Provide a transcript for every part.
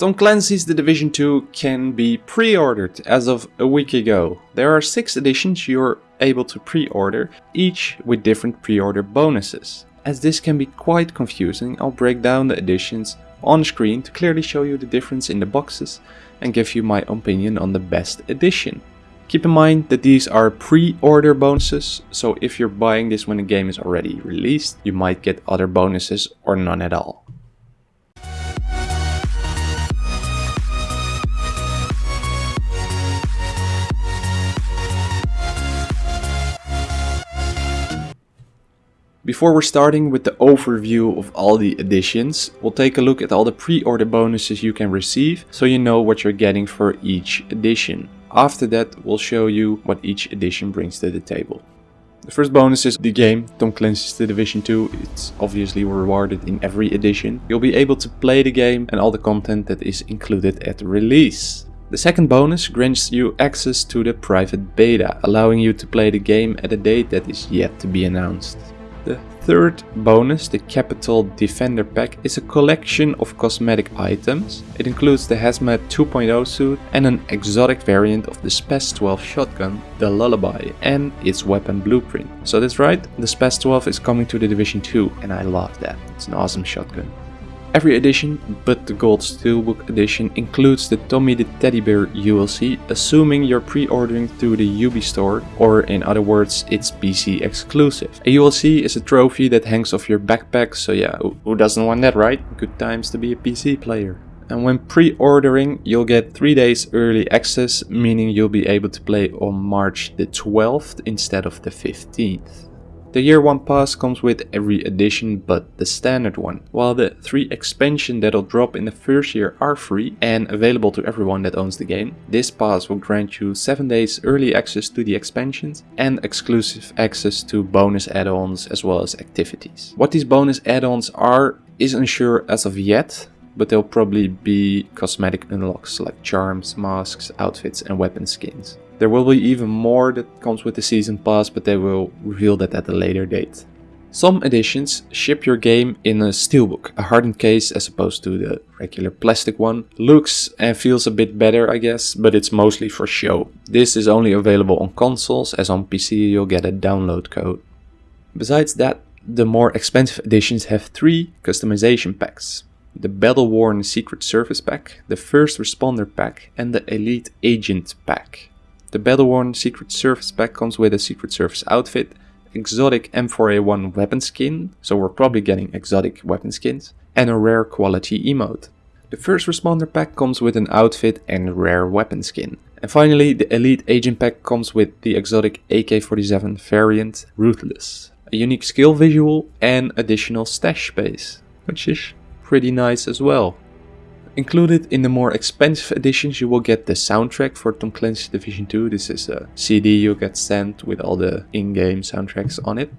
Tom Clancy's The Division 2 can be pre-ordered as of a week ago. There are 6 editions you're able to pre-order, each with different pre-order bonuses. As this can be quite confusing, I'll break down the editions on screen to clearly show you the difference in the boxes and give you my opinion on the best edition. Keep in mind that these are pre-order bonuses, so if you're buying this when the game is already released, you might get other bonuses or none at all. Before we're starting with the overview of all the editions, we'll take a look at all the pre-order bonuses you can receive so you know what you're getting for each edition. After that, we'll show you what each edition brings to the table. The first bonus is the game, Tom Clancy's The Division 2. It's obviously rewarded in every edition. You'll be able to play the game and all the content that is included at release. The second bonus grants you access to the private beta, allowing you to play the game at a date that is yet to be announced. The third bonus, the Capital Defender Pack, is a collection of cosmetic items. It includes the Hazmat 2.0 suit and an exotic variant of the SPAS 12 shotgun, the Lullaby, and its weapon blueprint. So that's right, the SPAS 12 is coming to the Division 2 and I love that. It's an awesome shotgun. Every edition, but the Gold Steelbook edition, includes the Tommy the Teddy Bear ULC, assuming you're pre-ordering through the Ubi store, or in other words, it's PC exclusive. A ULC is a trophy that hangs off your backpack, so yeah, who doesn't want that, right? Good times to be a PC player. And when pre-ordering, you'll get 3 days early access, meaning you'll be able to play on March the 12th instead of the 15th. The year 1 pass comes with every edition but the standard one. While the 3 expansion that'll drop in the first year are free and available to everyone that owns the game, this pass will grant you 7 days early access to the expansions and exclusive access to bonus add-ons as well as activities. What these bonus add-ons are is unsure as of yet, but they'll probably be cosmetic unlocks like charms, masks, outfits and weapon skins. There will be even more that comes with the season pass, but they will reveal that at a later date. Some editions ship your game in a steelbook, a hardened case as opposed to the regular plastic one. Looks and feels a bit better I guess, but it's mostly for show. This is only available on consoles, as on PC you'll get a download code. Besides that, the more expensive editions have three customization packs. The Battle Worn Secret Service pack, the First Responder pack and the Elite Agent pack. The Battle-worn Secret Service pack comes with a Secret Service outfit, exotic M4A1 weapon skin, so we're probably getting exotic weapon skins, and a rare quality emote. The First Responder pack comes with an outfit and rare weapon skin. And finally, the Elite Agent pack comes with the exotic AK-47 variant Ruthless, a unique skill visual and additional stash space, which is pretty nice as well. Included in the more expensive editions you will get the soundtrack for Tom Clancy's Division 2. This is a CD you get sent with all the in-game soundtracks on it.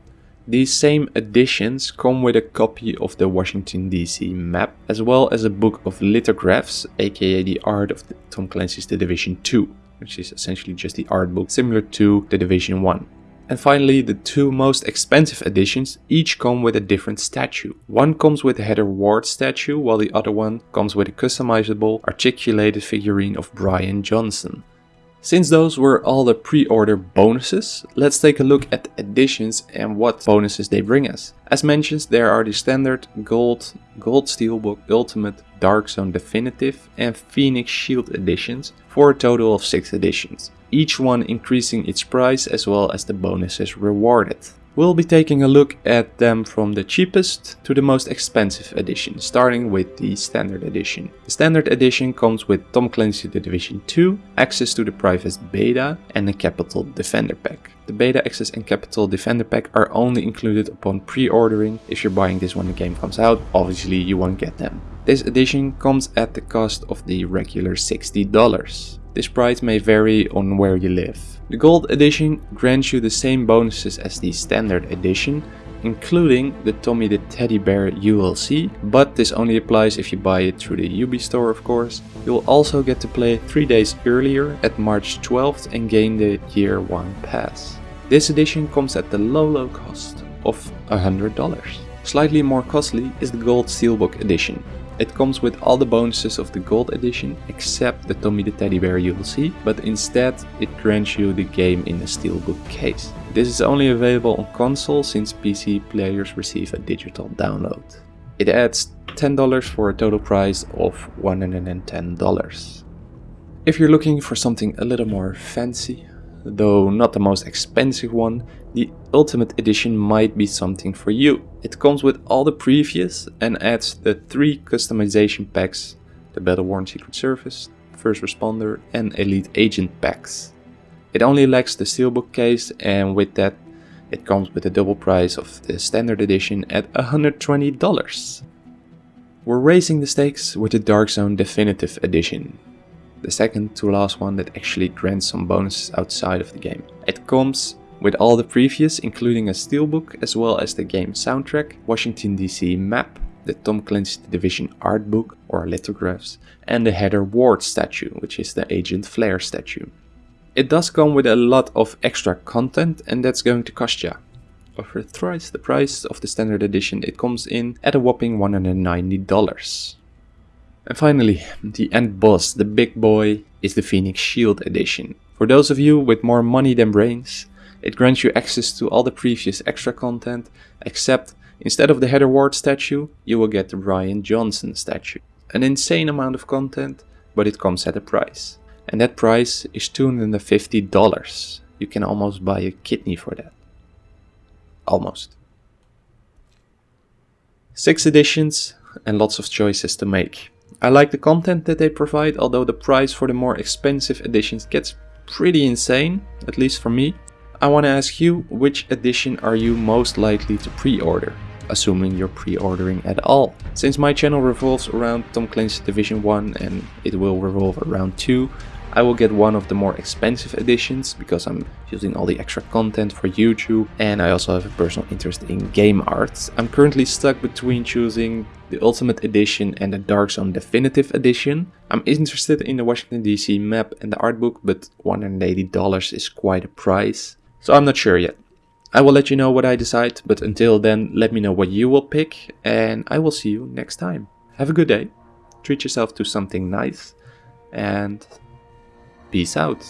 These same editions come with a copy of the Washington DC map as well as a book of lithographs aka the art of the Tom Clancy's The Division 2 which is essentially just the art book similar to The Division 1. And finally, the two most expensive editions each come with a different statue. One comes with a Heather Ward statue, while the other one comes with a customizable, articulated figurine of Brian Johnson. Since those were all the pre-order bonuses, let's take a look at the editions and what bonuses they bring us. As mentioned, there are the standard Gold, Gold Steelbook Ultimate, Dark Zone Definitive and Phoenix Shield editions for a total of 6 editions, each one increasing its price as well as the bonuses rewarded. We'll be taking a look at them from the cheapest to the most expensive edition, starting with the Standard Edition. The Standard Edition comes with Tom Clancy The Division 2, access to the private beta and a Capital Defender Pack. The beta access and Capital Defender Pack are only included upon pre-ordering. If you're buying this when the game comes out, obviously you won't get them. This edition comes at the cost of the regular $60. This price may vary on where you live. The Gold Edition grants you the same bonuses as the Standard Edition, including the Tommy the Teddy Bear ULC, but this only applies if you buy it through the Ubi store of course. You'll also get to play 3 days earlier at March 12th and gain the Year 1 Pass. This edition comes at the low low cost of $100. Slightly more costly is the Gold Steelbook edition. It comes with all the bonuses of the gold edition except the Tommy the Teddy Bear you will see, but instead it grants you the game in a steelbook case. This is only available on console since PC players receive a digital download. It adds $10 for a total price of $110. If you're looking for something a little more fancy, though not the most expensive one, the Ultimate Edition might be something for you. It comes with all the previous and adds the three customization packs, the Battle-Worn Secret Service, First Responder and Elite Agent packs. It only lacks the steelbook case and with that it comes with the double price of the standard edition at $120. We're raising the stakes with the Dark Zone Definitive Edition the second to last one that actually grants some bonuses outside of the game. It comes with all the previous including a steelbook as well as the game soundtrack, Washington DC map, the Tom Clancy Division art book or lithographs, and the Heather Ward statue, which is the Agent Flair statue. It does come with a lot of extra content and that's going to cost ya. For thrice the price of the standard edition it comes in at a whopping $190. And finally, the end boss, the big boy, is the Phoenix Shield edition. For those of you with more money than brains, it grants you access to all the previous extra content, except instead of the Heather Ward statue, you will get the Brian Johnson statue. An insane amount of content, but it comes at a price. And that price is $250. You can almost buy a kidney for that. Almost. Six editions and lots of choices to make. I like the content that they provide, although the price for the more expensive editions gets pretty insane, at least for me. I want to ask you, which edition are you most likely to pre-order? Assuming you're pre-ordering at all. Since my channel revolves around Tom Clancy's Division 1 and it will revolve around 2, I will get one of the more expensive editions because I'm using all the extra content for YouTube and I also have a personal interest in game art. I'm currently stuck between choosing the Ultimate Edition and the Dark Zone Definitive Edition. I'm interested in the Washington DC map and the art book but $180 is quite a price. So I'm not sure yet. I will let you know what I decide, but until then let me know what you will pick and I will see you next time. Have a good day, treat yourself to something nice and Peace out.